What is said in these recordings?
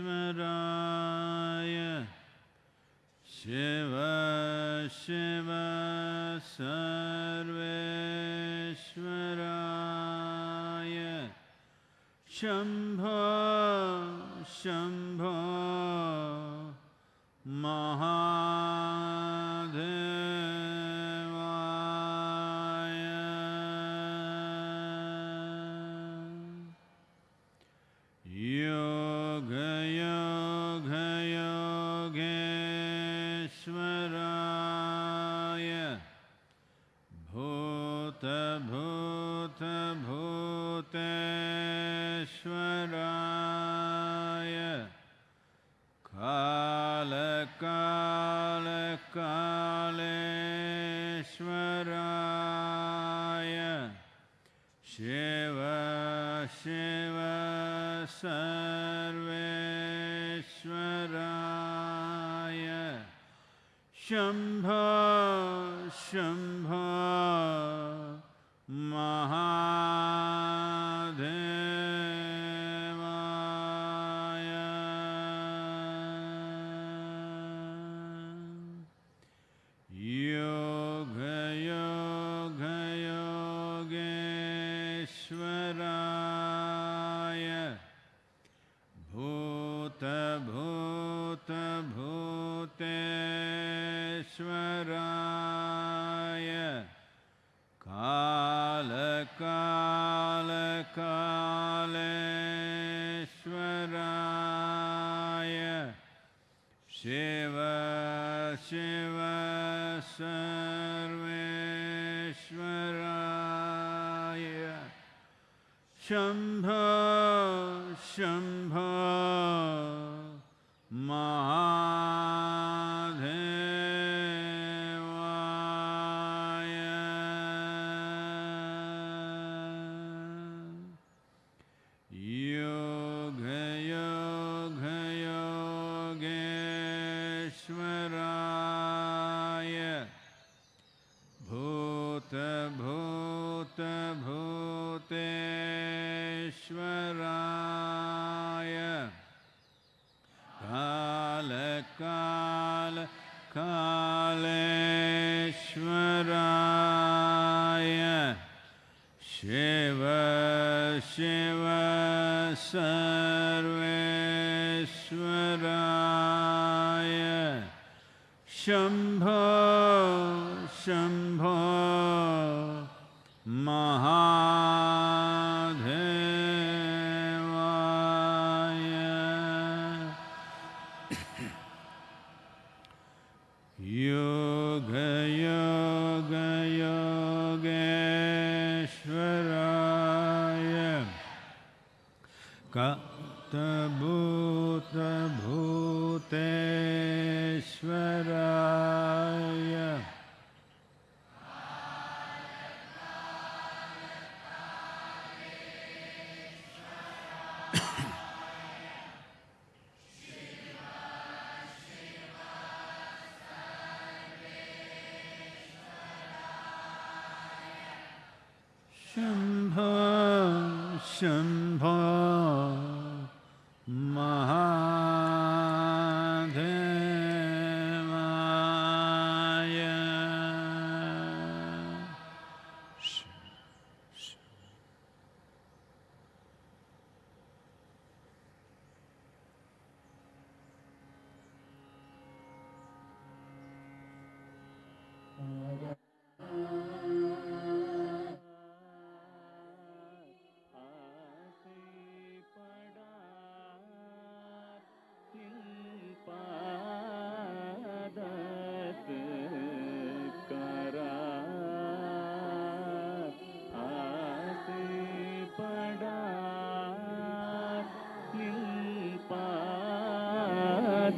ईश्वराय शिव शिव सर्वेश्वराय शंभ शम्भ Shambho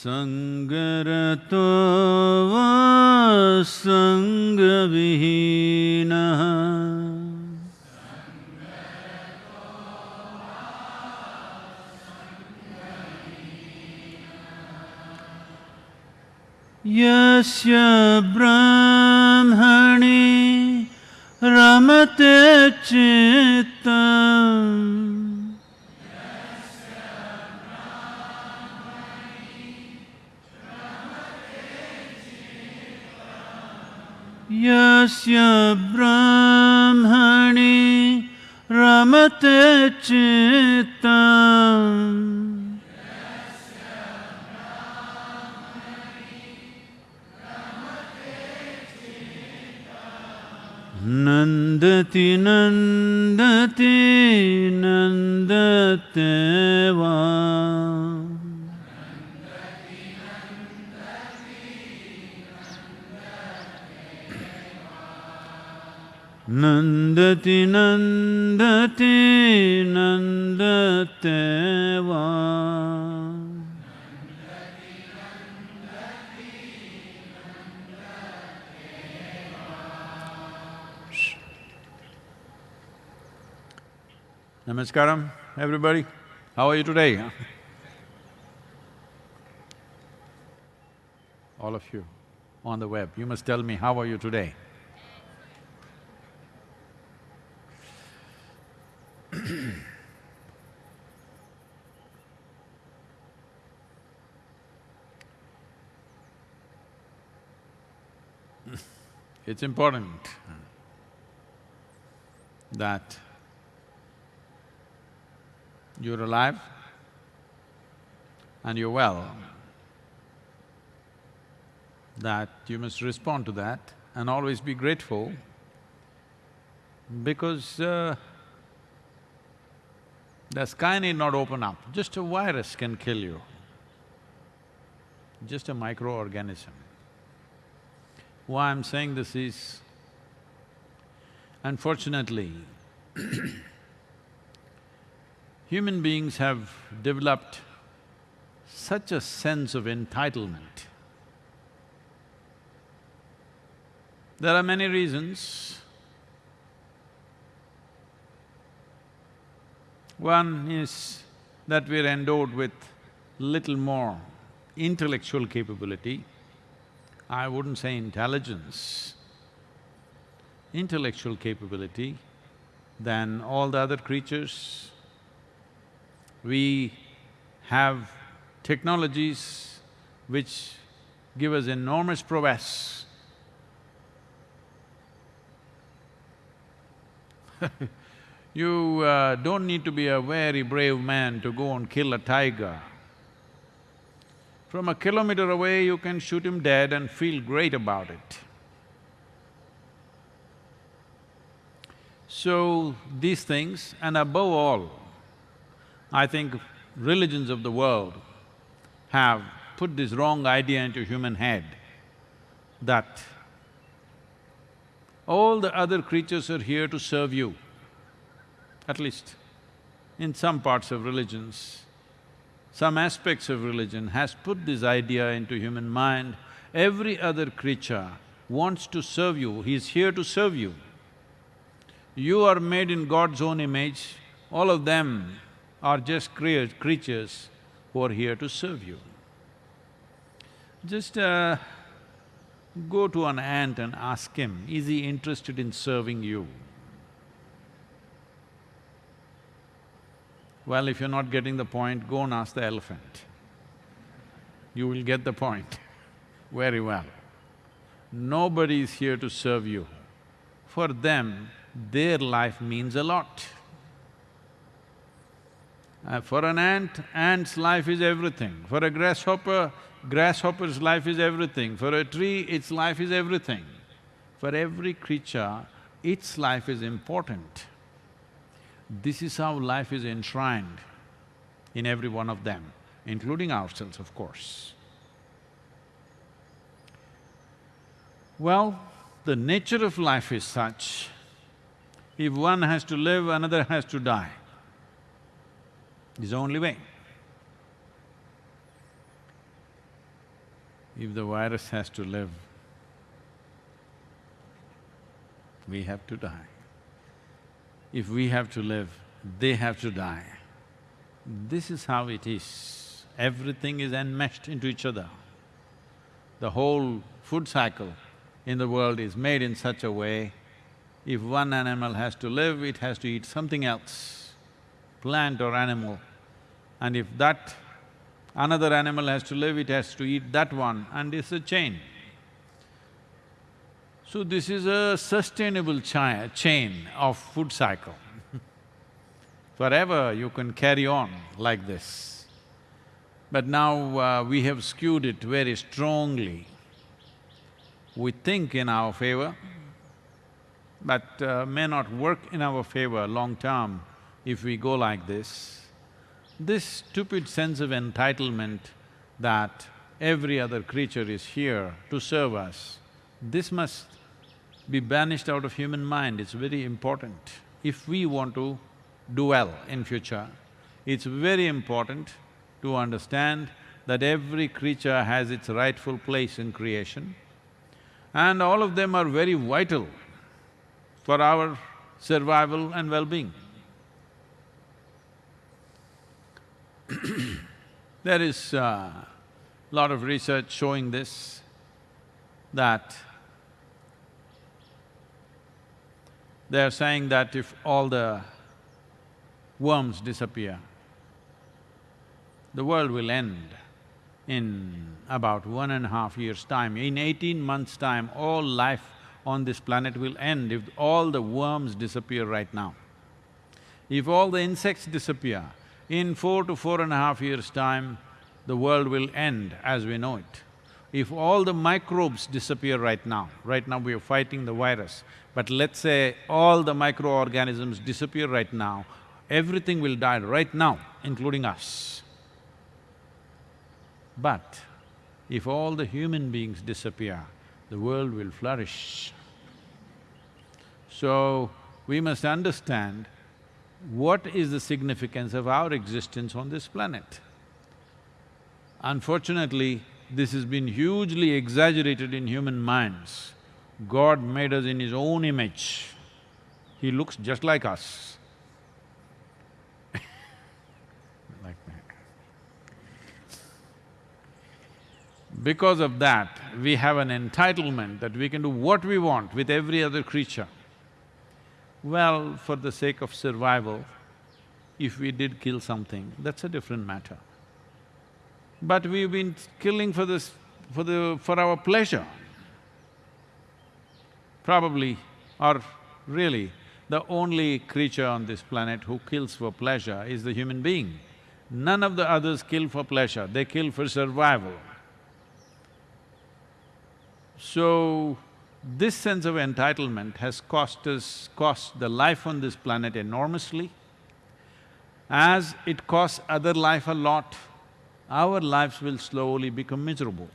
सङ्गरतो वा सङ्गविहीनः यस्य ब्राह्मणि रमते चेत् Tinan. Namaskaram, everybody. How are you today? All of you on the web, you must tell me how are you today? it's important that you're alive and you're well, that you must respond to that and always be grateful because uh, the sky need not open up, just a virus can kill you, just a microorganism. Why I'm saying this is, unfortunately human beings have developed such a sense of entitlement. There are many reasons. One is that we're endowed with little more intellectual capability. I wouldn't say intelligence, intellectual capability than all the other creatures. We have technologies which give us enormous prowess. you uh, don't need to be a very brave man to go and kill a tiger. From a kilometer away, you can shoot him dead and feel great about it. So, these things, and above all, I think religions of the world have put this wrong idea into human head that all the other creatures are here to serve you, at least in some parts of religions. Some aspects of religion has put this idea into human mind, every other creature wants to serve you, he's here to serve you. You are made in God's own image, all of them are just crea creatures who are here to serve you. Just uh, go to an ant and ask him, is he interested in serving you? Well, if you're not getting the point, go and ask the elephant. You will get the point very well. Nobody is here to serve you. For them, their life means a lot. Uh, for an ant, ant's life is everything. For a grasshopper, grasshopper's life is everything. For a tree, its life is everything. For every creature, its life is important. This is how life is enshrined in every one of them, including ourselves, of course. Well, the nature of life is such, if one has to live, another has to die. It's the only way. If the virus has to live, we have to die. If we have to live, they have to die. This is how it is. Everything is enmeshed into each other. The whole food cycle in the world is made in such a way, if one animal has to live, it has to eat something else, plant or animal. And if that another animal has to live, it has to eat that one and it's a chain. So this is a sustainable chain of food cycle. Forever you can carry on like this. But now uh, we have skewed it very strongly. We think in our favor, but uh, may not work in our favor long term if we go like this. This stupid sense of entitlement that every other creature is here to serve us, this must be banished out of human mind, it's very important. If we want to do well in future, it's very important to understand that every creature has its rightful place in creation and all of them are very vital for our survival and well-being. there is a uh, lot of research showing this, that they are saying that if all the worms disappear, the world will end in about one and a half years' time. In eighteen months' time, all life on this planet will end if all the worms disappear right now. If all the insects disappear, in four to four and a half years' time, the world will end as we know it. If all the microbes disappear right now, right now we are fighting the virus, but let's say all the microorganisms disappear right now, everything will die right now, including us. But if all the human beings disappear, the world will flourish. So, we must understand what is the significance of our existence on this planet. Unfortunately, this has been hugely exaggerated in human minds. God made us in His own image. He looks just like us. like that. Because of that, we have an entitlement that we can do what we want with every other creature. Well, for the sake of survival, if we did kill something, that's a different matter. But we've been killing for this… for the… for our pleasure. Probably, or really, the only creature on this planet who kills for pleasure is the human being. None of the others kill for pleasure, they kill for survival. So, this sense of entitlement has cost us… cost the life on this planet enormously. As it costs other life a lot, our lives will slowly become miserable.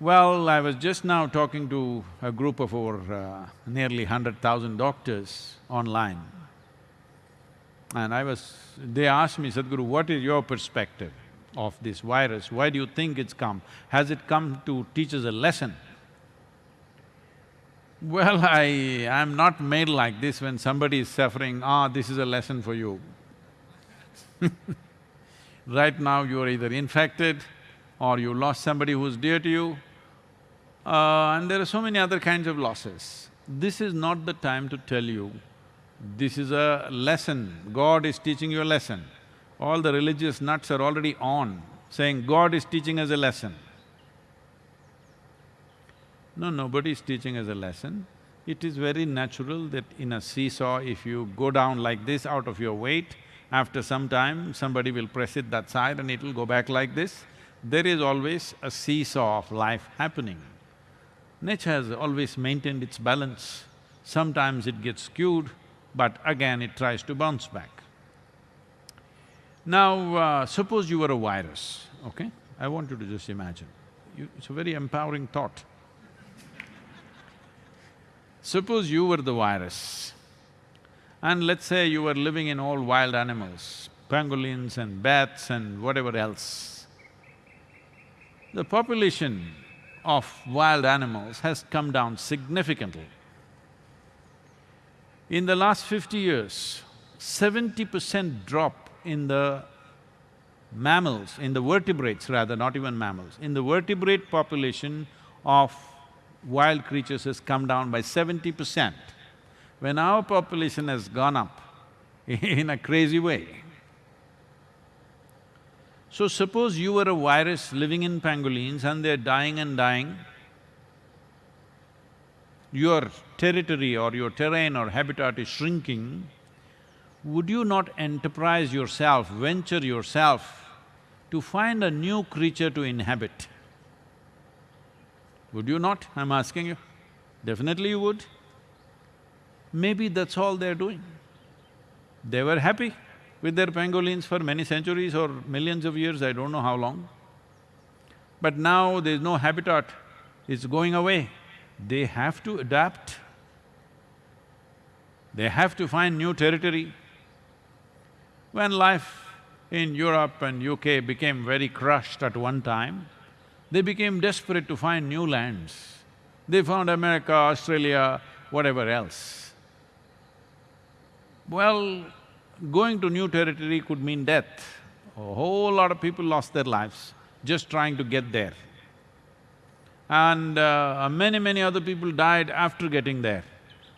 Well, I was just now talking to a group of over uh, nearly hundred thousand doctors online. And I was… they asked me, Sadhguru, what is your perspective of this virus? Why do you think it's come? Has it come to teach us a lesson? Well, I… I'm not made like this when somebody is suffering, ah, this is a lesson for you. right now you are either infected or you lost somebody who's dear to you, uh, and there are so many other kinds of losses. This is not the time to tell you, this is a lesson, God is teaching you a lesson. All the religious nuts are already on, saying God is teaching us a lesson. No, nobody is teaching us a lesson. It is very natural that in a seesaw, if you go down like this out of your weight, after some time, somebody will press it that side and it will go back like this. There is always a seesaw of life happening. Nature has always maintained its balance. Sometimes it gets skewed, but again it tries to bounce back. Now, uh, suppose you were a virus, okay? I want you to just imagine. You, it's a very empowering thought. Suppose you were the virus, and let's say you were living in all wild animals, pangolins and bats and whatever else. The population of wild animals has come down significantly. In the last fifty years, seventy percent drop in the mammals, in the vertebrates rather, not even mammals, in the vertebrate population of wild creatures has come down by seventy percent. When our population has gone up in a crazy way, so suppose you were a virus living in pangolins and they're dying and dying, your territory or your terrain or habitat is shrinking, would you not enterprise yourself, venture yourself to find a new creature to inhabit? Would you not? I'm asking you. Definitely you would. Maybe that's all they're doing. They were happy with their pangolins for many centuries or millions of years, I don't know how long. But now there's no habitat, it's going away. They have to adapt. They have to find new territory. When life in Europe and UK became very crushed at one time, they became desperate to find new lands. They found America, Australia, whatever else. Well, going to new territory could mean death. A whole lot of people lost their lives just trying to get there. And uh, many, many other people died after getting there.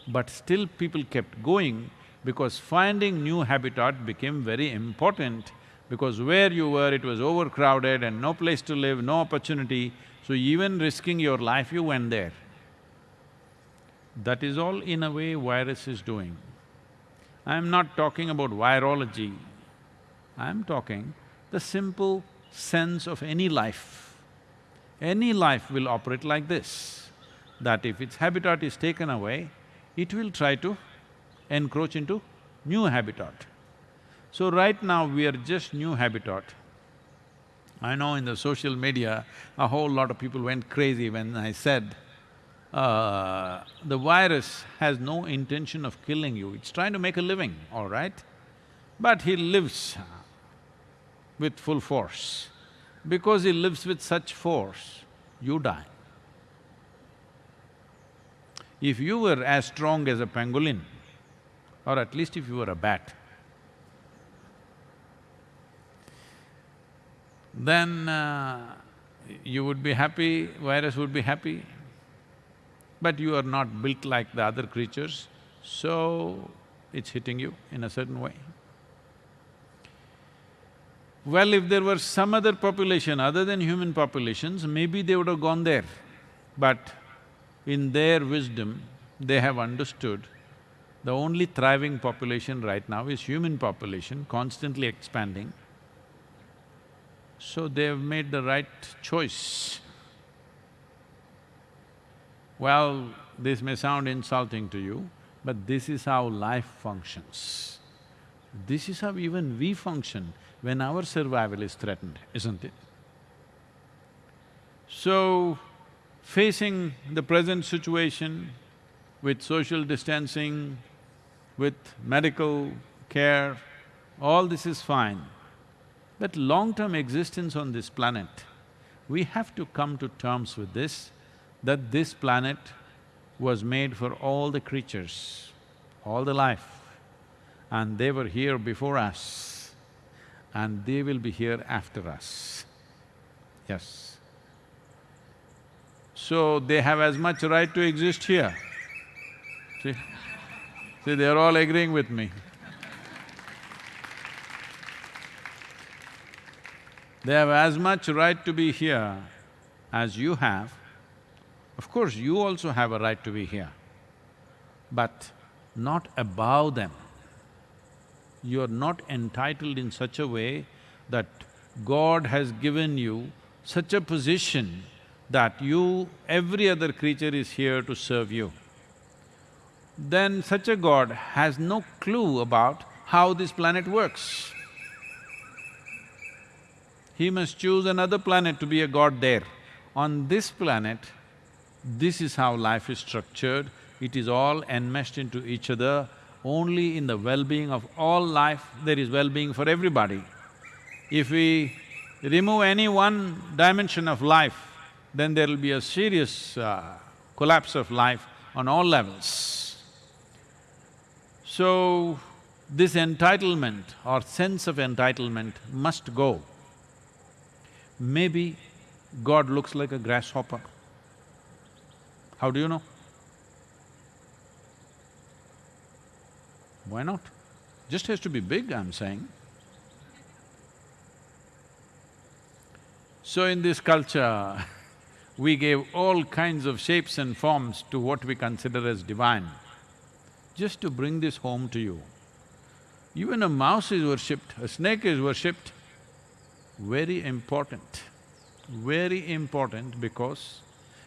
But still people kept going because finding new habitat became very important because where you were, it was overcrowded and no place to live, no opportunity, so even risking your life, you went there. That is all in a way virus is doing. I'm not talking about virology, I'm talking the simple sense of any life. Any life will operate like this, that if its habitat is taken away, it will try to encroach into new habitat. So right now we are just new habitat. I know in the social media, a whole lot of people went crazy when I said, uh, the virus has no intention of killing you, it's trying to make a living, all right? But he lives with full force. Because he lives with such force, you die. If you were as strong as a pangolin, or at least if you were a bat, then uh, you would be happy, virus would be happy. But you are not built like the other creatures, so it's hitting you in a certain way. Well, if there were some other population other than human populations, maybe they would have gone there. But in their wisdom, they have understood the only thriving population right now is human population, constantly expanding. So they have made the right choice. Well, this may sound insulting to you, but this is how life functions. This is how even we function when our survival is threatened, isn't it? So, facing the present situation with social distancing, with medical care, all this is fine. But long-term existence on this planet, we have to come to terms with this, that this planet was made for all the creatures, all the life, and they were here before us and they will be here after us. Yes. So they have as much right to exist here. See? See, they're all agreeing with me. They have as much right to be here as you have. Of course, you also have a right to be here, but not above them you are not entitled in such a way that God has given you such a position that you… every other creature is here to serve you. Then such a God has no clue about how this planet works. He must choose another planet to be a God there. On this planet, this is how life is structured, it is all enmeshed into each other only in the well-being of all life, there is well-being for everybody. If we remove any one dimension of life, then there will be a serious uh, collapse of life on all levels. So, this entitlement or sense of entitlement must go. Maybe God looks like a grasshopper. How do you know? Why not? Just has to be big, I'm saying. So in this culture, we gave all kinds of shapes and forms to what we consider as divine, just to bring this home to you. Even a mouse is worshipped, a snake is worshipped, very important, very important because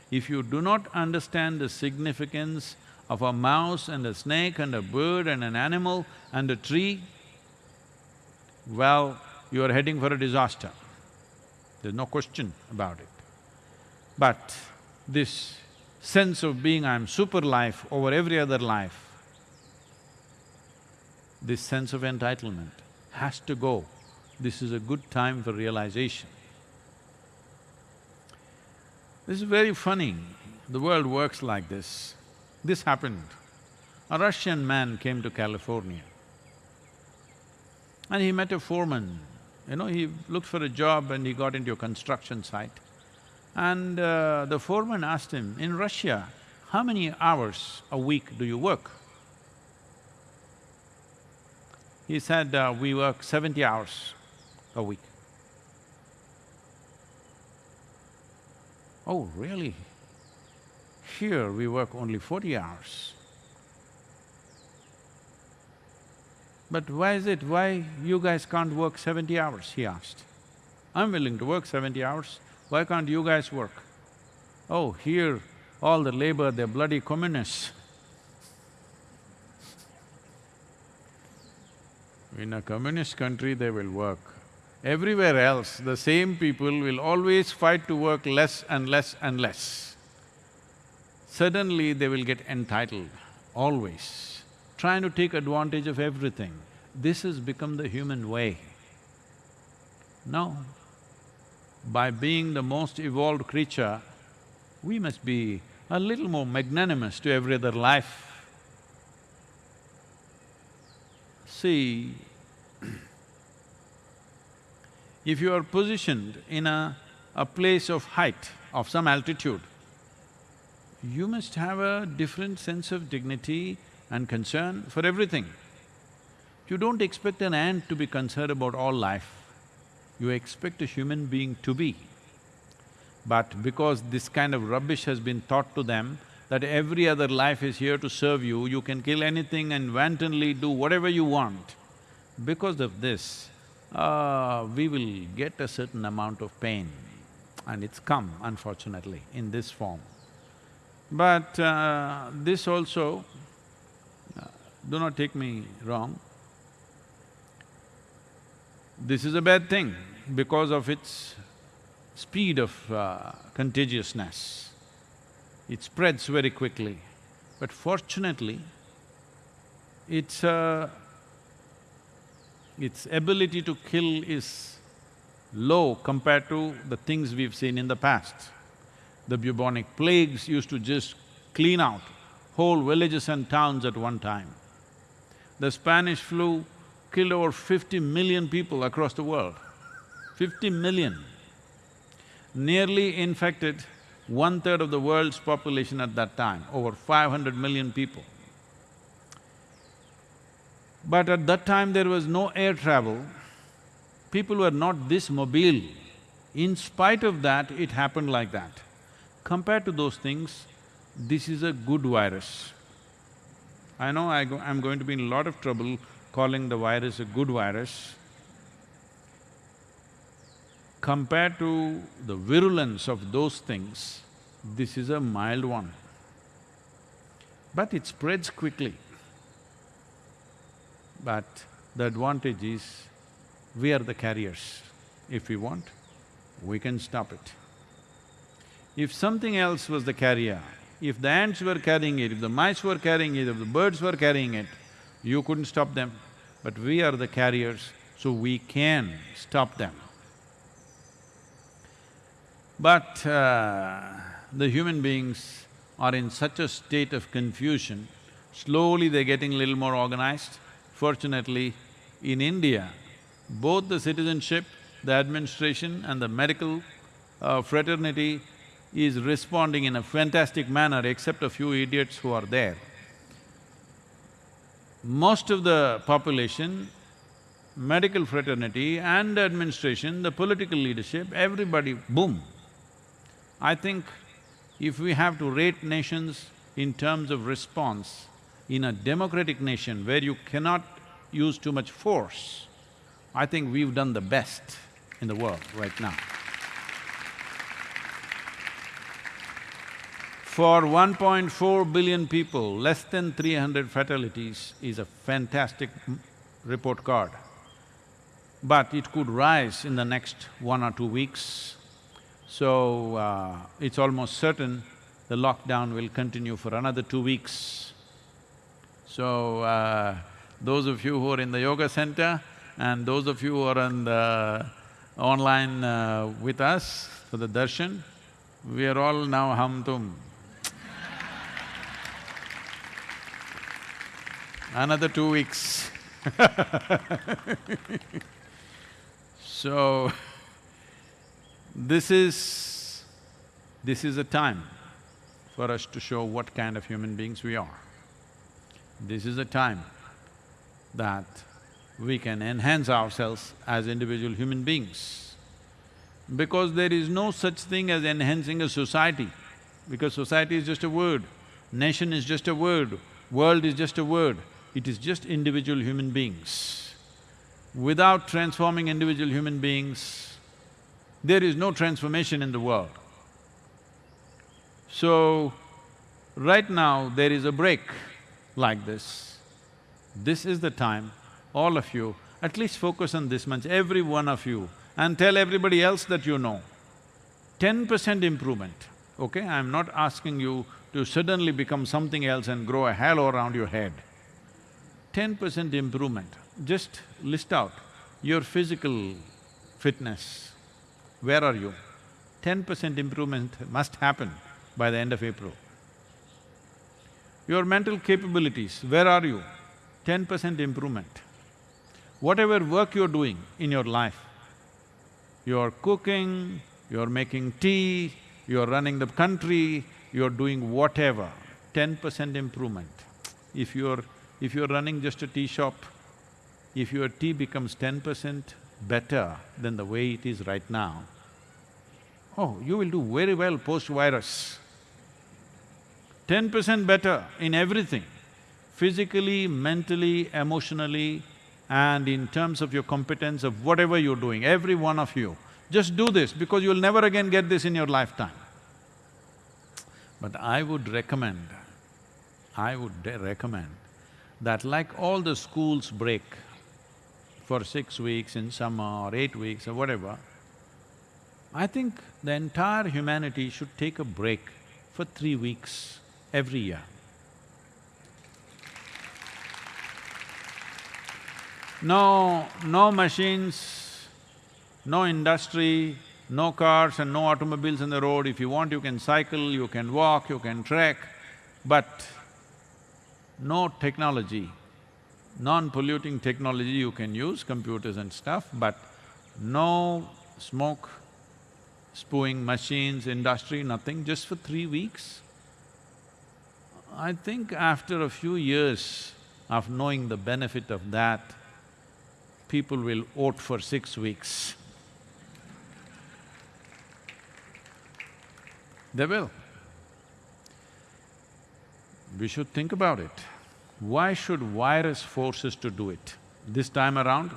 if you do not understand the significance of a mouse and a snake and a bird and an animal and a tree, well, you are heading for a disaster. There's no question about it. But this sense of being I'm super life over every other life, this sense of entitlement has to go. This is a good time for realization. This is very funny, the world works like this. This happened. A Russian man came to California and he met a foreman. You know, he looked for a job and he got into a construction site. And uh, the foreman asked him, in Russia, how many hours a week do you work? He said, uh, we work seventy hours a week. Oh, really? Here we work only forty hours. But why is it, why you guys can't work seventy hours, he asked. I'm willing to work seventy hours, why can't you guys work? Oh, here, all the labor, they're bloody communists. In a communist country, they will work. Everywhere else, the same people will always fight to work less and less and less. Suddenly, they will get entitled, always, trying to take advantage of everything. This has become the human way. No. By being the most evolved creature, we must be a little more magnanimous to every other life. See, if you are positioned in a, a place of height, of some altitude, you must have a different sense of dignity and concern for everything. You don't expect an ant to be concerned about all life, you expect a human being to be. But because this kind of rubbish has been taught to them, that every other life is here to serve you, you can kill anything and wantonly do whatever you want. Because of this, uh, we will get a certain amount of pain and it's come, unfortunately, in this form. But uh, this also, uh, do not take me wrong, this is a bad thing because of its speed of uh, contagiousness. It spreads very quickly. But fortunately, its… Uh, its ability to kill is low compared to the things we've seen in the past. The bubonic plagues used to just clean out whole villages and towns at one time. The Spanish flu killed over fifty million people across the world. Fifty million nearly infected one-third of the world's population at that time, over five hundred million people. But at that time there was no air travel, people were not this mobile. In spite of that, it happened like that. Compared to those things, this is a good virus. I know I go, I'm going to be in a lot of trouble calling the virus a good virus compared to the virulence of those things, this is a mild one. But it spreads quickly. But the advantage is, we are the carriers. If we want, we can stop it. If something else was the carrier, if the ants were carrying it, if the mice were carrying it, if the birds were carrying it, you couldn't stop them. But we are the carriers, so we can stop them. But uh, the human beings are in such a state of confusion, slowly they're getting a little more organized. Fortunately, in India, both the citizenship, the administration and the medical uh, fraternity is responding in a fantastic manner except a few idiots who are there. Most of the population, medical fraternity and administration, the political leadership, everybody, boom, I think if we have to rate nations in terms of response, in a democratic nation where you cannot use too much force, I think we've done the best in the world right now. For 1.4 billion people, less than 300 fatalities is a fantastic report card. But it could rise in the next one or two weeks so, uh, it's almost certain the lockdown will continue for another two weeks. So, uh, those of you who are in the yoga center and those of you who are on the online uh, with us for the darshan, we are all now hamtum. Another two weeks So, this is… this is a time for us to show what kind of human beings we are. This is a time that we can enhance ourselves as individual human beings. Because there is no such thing as enhancing a society, because society is just a word, nation is just a word, world is just a word, it is just individual human beings. Without transforming individual human beings, there is no transformation in the world. So, right now there is a break like this. This is the time, all of you, at least focus on this much, every one of you, and tell everybody else that you know. Ten percent improvement, okay? I'm not asking you to suddenly become something else and grow a halo around your head. Ten percent improvement, just list out your physical fitness, where are you? Ten percent improvement must happen by the end of April. Your mental capabilities, where are you? Ten percent improvement. Whatever work you're doing in your life, you're cooking, you're making tea, you're running the country, you're doing whatever, ten percent improvement. If you're… if you're running just a tea shop, if your tea becomes ten percent better than the way it is right now, oh, you will do very well post-virus. Ten percent better in everything, physically, mentally, emotionally, and in terms of your competence of whatever you're doing, every one of you. Just do this because you'll never again get this in your lifetime. But I would recommend, I would recommend that like all the schools break for six weeks in summer or eight weeks or whatever, I think the entire humanity should take a break for three weeks every year. No… no machines, no industry, no cars and no automobiles on the road. If you want, you can cycle, you can walk, you can trek, but no technology, non-polluting technology you can use, computers and stuff, but no smoke, spewing machines, industry, nothing, just for three weeks. I think after a few years of knowing the benefit of that, people will vote for six weeks. They will. We should think about it. Why should virus force us to do it? This time around,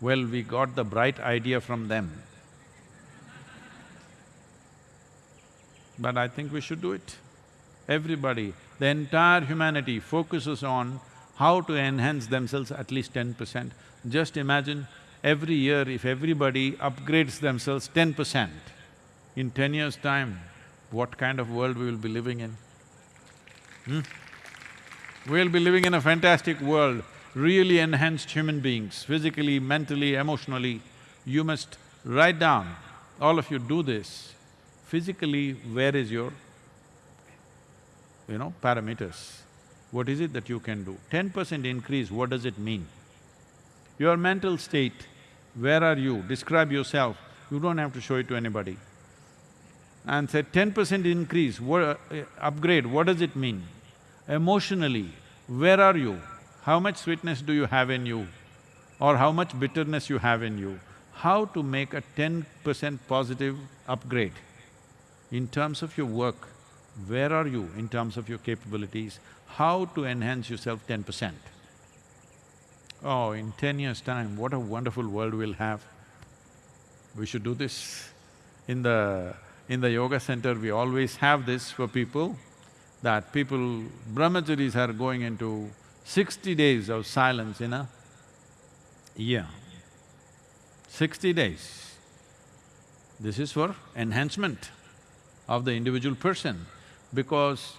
well, we got the bright idea from them. But I think we should do it. Everybody, the entire humanity focuses on how to enhance themselves at least ten percent. Just imagine, every year if everybody upgrades themselves ten percent, in ten years' time, what kind of world we will be living in? Hmm? We'll be living in a fantastic world, really enhanced human beings, physically, mentally, emotionally. You must write down, all of you do this. Physically, where is your, you know, parameters? What is it that you can do? Ten percent increase, what does it mean? Your mental state, where are you? Describe yourself, you don't have to show it to anybody and say ten percent increase, what… Uh, upgrade, what does it mean? Emotionally, where are you? How much sweetness do you have in you? Or how much bitterness you have in you? How to make a ten percent positive upgrade? In terms of your work, where are you in terms of your capabilities? How to enhance yourself ten percent? Oh, in ten years' time, what a wonderful world we'll have. We should do this. In the in the yoga center, we always have this for people, that people… brahmacharis are going into sixty days of silence in a year. Sixty days. This is for enhancement of the individual person, because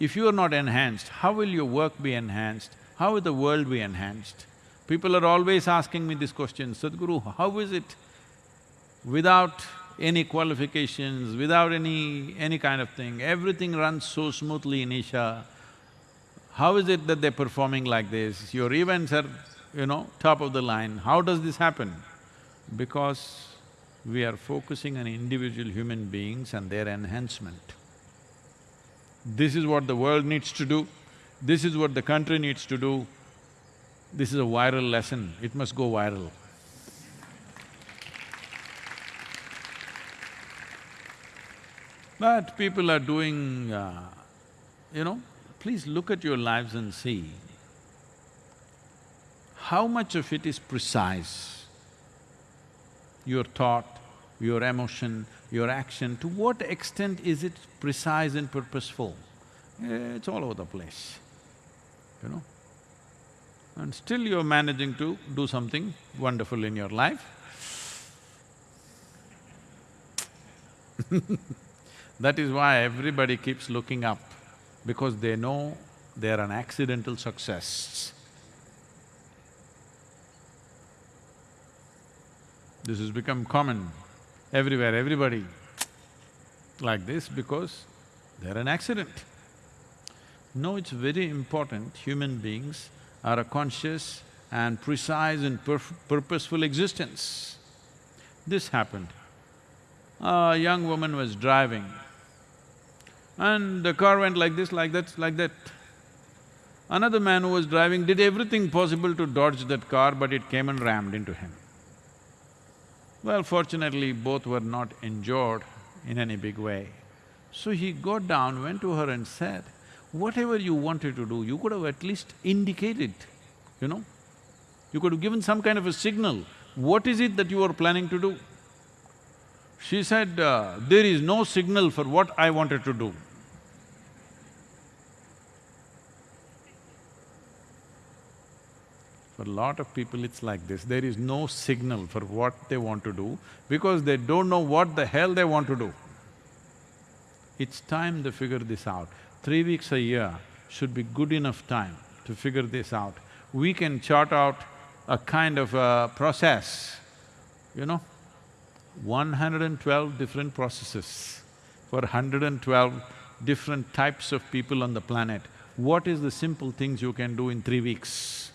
if you are not enhanced, how will your work be enhanced? How will the world be enhanced? People are always asking me this question, Sadhguru, how is it without any qualifications, without any… any kind of thing, everything runs so smoothly in Isha. How is it that they're performing like this? Your events are, you know, top of the line. How does this happen? Because we are focusing on individual human beings and their enhancement. This is what the world needs to do, this is what the country needs to do. This is a viral lesson, it must go viral. But people are doing, uh, you know, please look at your lives and see how much of it is precise. Your thought, your emotion, your action, to what extent is it precise and purposeful? Eh, It's all over the place, you know. And still you're managing to do something wonderful in your life. That is why everybody keeps looking up, because they know they're an accidental success. This has become common everywhere, everybody like this because they're an accident. No, it's very important, human beings are a conscious and precise and purposeful existence. This happened. A young woman was driving and the car went like this, like that, like that. Another man who was driving did everything possible to dodge that car, but it came and rammed into him. Well, fortunately, both were not injured in any big way. So he got down, went to her and said, whatever you wanted to do, you could have at least indicated, you know? You could have given some kind of a signal. What is it that you are planning to do? She said, uh, there is no signal for what I wanted to do. For a lot of people, it's like this, there is no signal for what they want to do because they don't know what the hell they want to do. It's time to figure this out. Three weeks a year should be good enough time to figure this out. We can chart out a kind of a process, you know, 112 different processes for 112 different types of people on the planet. What is the simple things you can do in three weeks?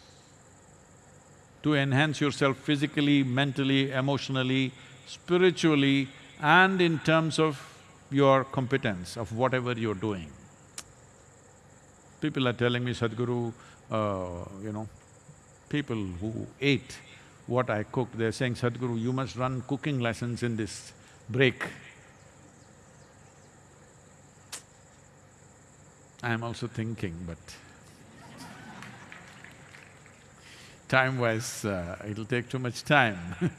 To enhance yourself physically, mentally, emotionally, spiritually and in terms of your competence of whatever you're doing. People are telling me, Sadhguru, uh, you know, people who ate what I cooked, they're saying, Sadhguru, you must run cooking lessons in this break. I'm also thinking, but time-wise, uh, it'll take too much time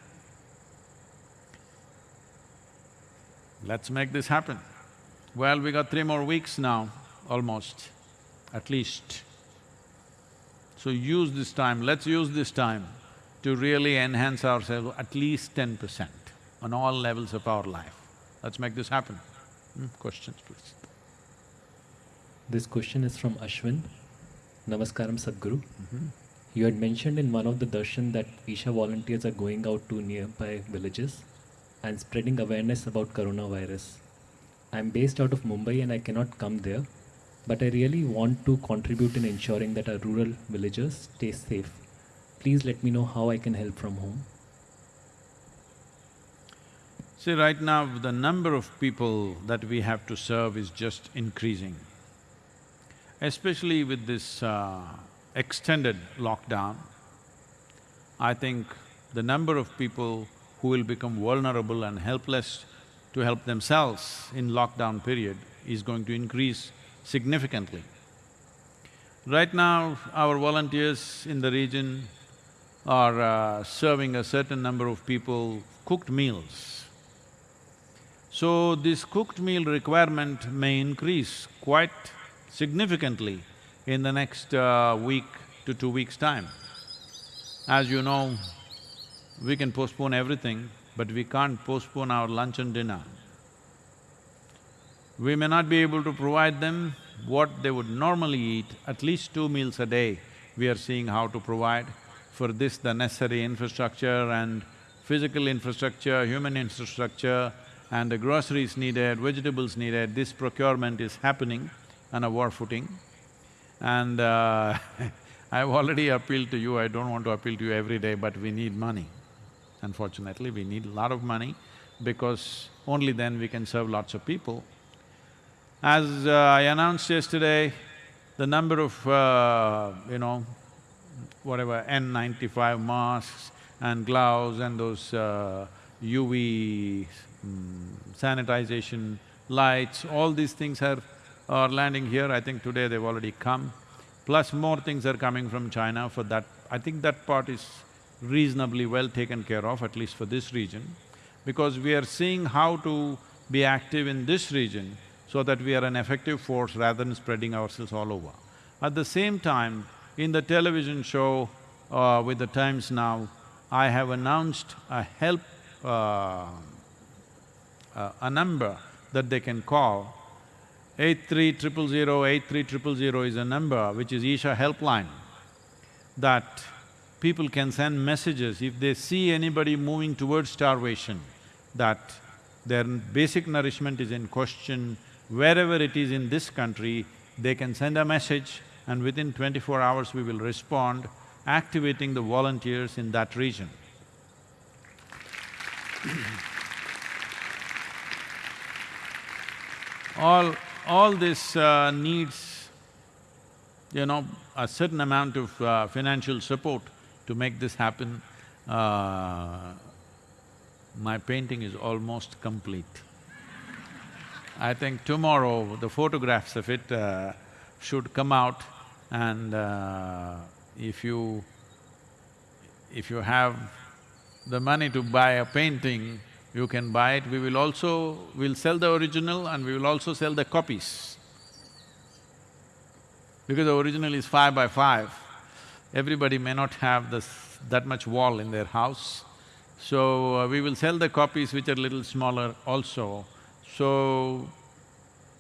Let's make this happen. Well, we got three more weeks now, almost, at least. So use this time, let's use this time to really enhance ourselves at least ten percent on all levels of our life. Let's make this happen. Hmm, Questions, please. This question is from Ashwin. Namaskaram Sadhguru. You had mentioned in one of the darshan that Isha volunteers are going out to nearby villages and spreading awareness about coronavirus. I'm based out of Mumbai and I cannot come there, but I really want to contribute in ensuring that our rural villagers stay safe. Please let me know how I can help from home. See, right now, the number of people that we have to serve is just increasing. Especially with this uh, extended lockdown, I think the number of people who will become vulnerable and helpless to help themselves in lockdown period is going to increase significantly. Right now, our volunteers in the region are uh, serving a certain number of people cooked meals. So this cooked meal requirement may increase quite significantly in the next uh, week to two weeks' time. As you know, we can postpone everything, but we can't postpone our lunch and dinner. We may not be able to provide them what they would normally eat, at least two meals a day, we are seeing how to provide. For this, the necessary infrastructure and physical infrastructure, human infrastructure, and the groceries needed, vegetables needed, this procurement is happening on a war footing. And uh, I've already appealed to you, I don't want to appeal to you every day, but we need money. Unfortunately, we need a lot of money because only then we can serve lots of people. As uh, I announced yesterday, the number of, uh, you know, whatever N95 masks and gloves and those uh, UV mm, sanitization lights, all these things are, are landing here. I think today they've already come. Plus more things are coming from China for that. I think that part is reasonably well taken care of, at least for this region. because we are seeing how to be active in this region so that we are an effective force rather than spreading ourselves all over. At the same time, in the television show uh, with the Times Now, I have announced a help, uh, uh, a number that they can call. Eight three triple zero, eight three triple zero is a number which is Isha helpline, that people can send messages if they see anybody moving towards starvation, that their basic nourishment is in question, wherever it is in this country, they can send a message and within twenty-four hours we will respond, activating the volunteers in that region. all… all this uh, needs, you know, a certain amount of uh, financial support to make this happen. Uh, my painting is almost complete. I think tomorrow the photographs of it uh, should come out and uh, if you… if you have the money to buy a painting, you can buy it. We will also… we'll sell the original and we will also sell the copies. Because the original is five by five, everybody may not have this… that much wall in their house. So, uh, we will sell the copies which are little smaller also. So,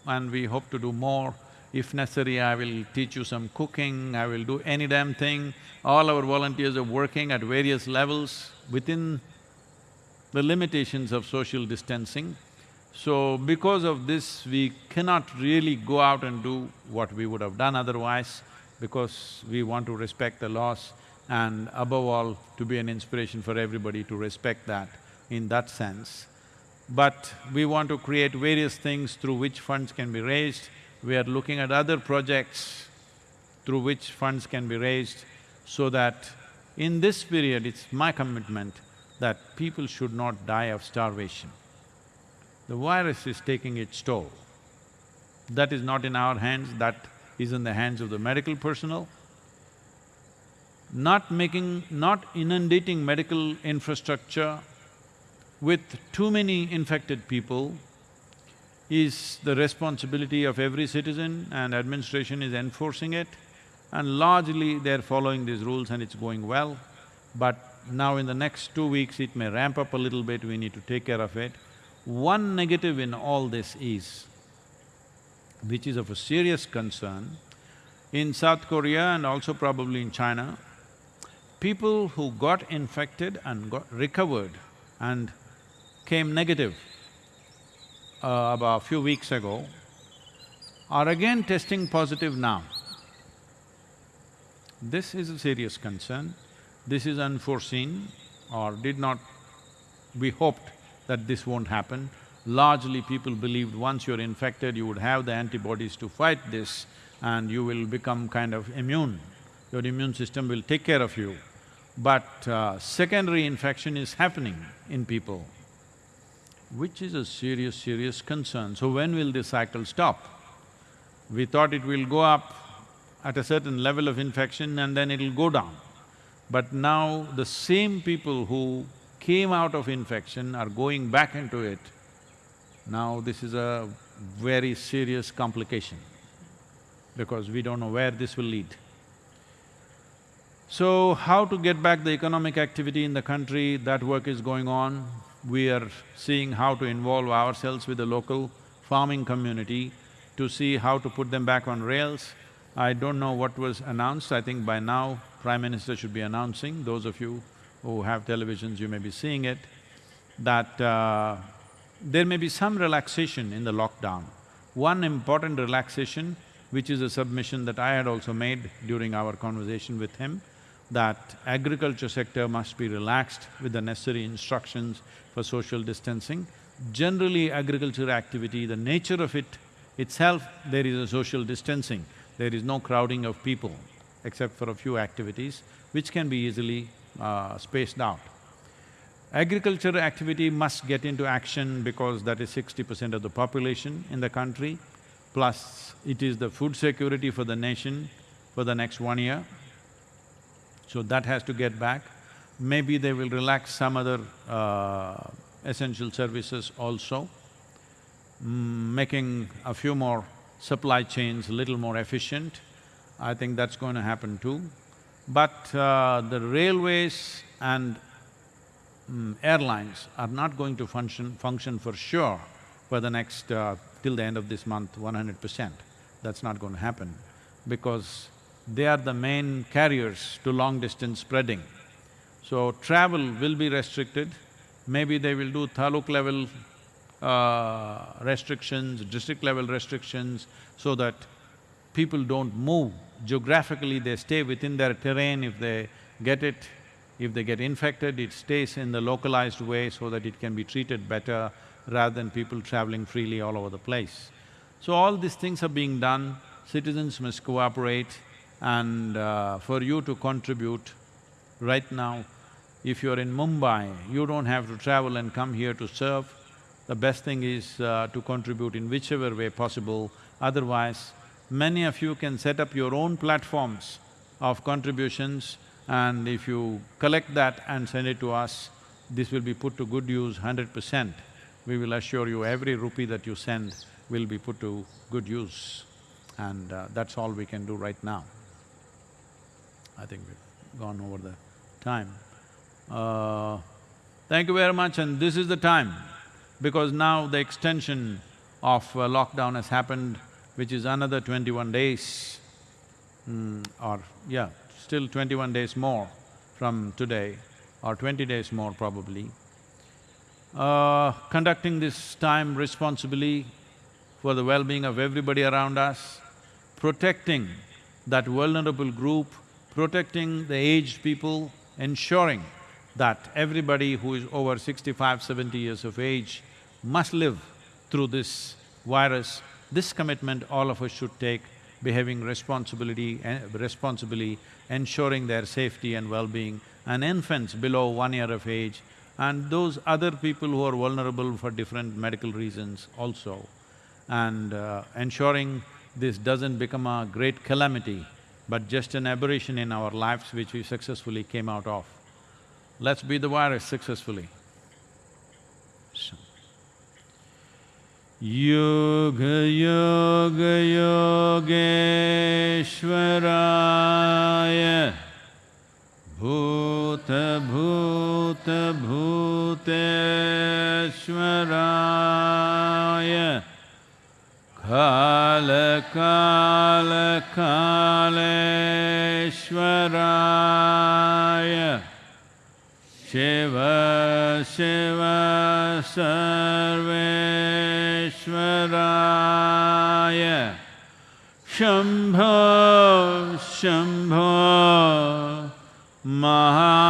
and we hope to do more. If necessary, I will teach you some cooking, I will do any damn thing. All our volunteers are working at various levels within the limitations of social distancing. So, because of this, we cannot really go out and do what we would have done otherwise because we want to respect the laws and above all, to be an inspiration for everybody to respect that in that sense. But we want to create various things through which funds can be raised. We are looking at other projects through which funds can be raised so that in this period, it's my commitment that people should not die of starvation. The virus is taking its toll. That is not in our hands, that is in the hands of the medical personnel. Not making… not inundating medical infrastructure with too many infected people is the responsibility of every citizen and administration is enforcing it and largely they're following these rules and it's going well. But now in the next two weeks it may ramp up a little bit, we need to take care of it. One negative in all this is, which is of a serious concern, in South Korea and also probably in China, people who got infected and got recovered and came negative uh, about a few weeks ago are again testing positive now. This is a serious concern. This is unforeseen or did not… we hoped that this won't happen. Largely people believed once you're infected, you would have the antibodies to fight this and you will become kind of immune. Your immune system will take care of you. But uh, secondary infection is happening in people which is a serious, serious concern. So when will this cycle stop? We thought it will go up at a certain level of infection and then it'll go down. But now the same people who came out of infection are going back into it. Now this is a very serious complication because we don't know where this will lead. So, how to get back the economic activity in the country, that work is going on we are seeing how to involve ourselves with the local farming community to see how to put them back on rails. I don't know what was announced, I think by now Prime Minister should be announcing, those of you who have televisions, you may be seeing it, that uh, there may be some relaxation in the lockdown. One important relaxation, which is a submission that I had also made during our conversation with him, that agriculture sector must be relaxed with the necessary instructions for social distancing. Generally, agriculture activity, the nature of it itself, there is a social distancing. There is no crowding of people, except for a few activities, which can be easily uh, spaced out. Agriculture activity must get into action because that is sixty percent of the population in the country, plus it is the food security for the nation for the next one year. So that has to get back. Maybe they will relax some other uh, essential services also, mm, making a few more supply chains a little more efficient. I think that's going to happen too. But uh, the railways and mm, airlines are not going to function… function for sure for the next… uh, till the end of this month, one hundred percent. That's not going to happen because they are the main carriers to long-distance spreading. So travel will be restricted, maybe they will do taluk level uh, restrictions, district level restrictions, so that people don't move. Geographically, they stay within their terrain, if they get it, if they get infected, it stays in the localized way so that it can be treated better rather than people traveling freely all over the place. So all these things are being done, citizens must cooperate and uh, for you to contribute right now, if you're in Mumbai, you don't have to travel and come here to serve. The best thing is uh, to contribute in whichever way possible, otherwise many of you can set up your own platforms of contributions and if you collect that and send it to us, this will be put to good use hundred percent. We will assure you every rupee that you send will be put to good use and uh, that's all we can do right now. I think we've gone over the time. Uh, thank you very much and this is the time because now the extension of uh, lockdown has happened which is another twenty-one days, mm, or yeah, still twenty-one days more from today, or twenty days more probably. Uh, conducting this time responsibly for the well-being of everybody around us, protecting that vulnerable group, protecting the aged people, ensuring that everybody who is over 65, 70 years of age must live through this virus this commitment all of us should take, behaving responsibility… Eh, responsibly, ensuring their safety and well-being, and infants below one year of age, and those other people who are vulnerable for different medical reasons also, and uh, ensuring this doesn't become a great calamity, but just an aberration in our lives which we successfully came out of. Let's beat the virus successfully. योगयोगयोगे श्वराय भूत भूत भूत श्वराय काल काल कालश्वराय शिव शिव सर्वेश्वराय शम्भो शम्भो महा